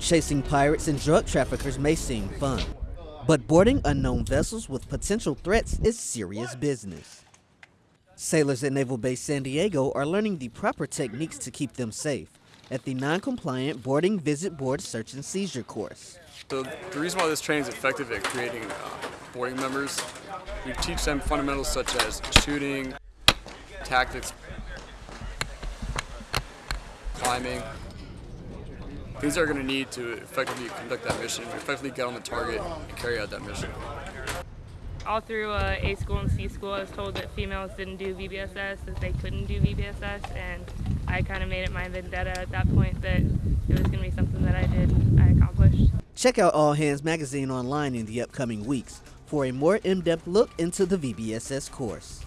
Chasing pirates and drug traffickers may seem fun, but boarding unknown vessels with potential threats is serious business. Sailors at Naval Base San Diego are learning the proper techniques to keep them safe at the non-compliant boarding visit board search and seizure course. So the reason why this training is effective at creating uh, boarding members, we teach them fundamentals such as shooting, tactics, climbing, things they're going to need to effectively conduct that mission, effectively get on the target and carry out that mission. All through uh, A school and C school, I was told that females didn't do VBSS, that they couldn't do VBSS, and I kind of made it my vendetta at that point that it was going to be something that I did, I accomplished. Check out All Hands Magazine online in the upcoming weeks for a more in-depth look into the VBSS course.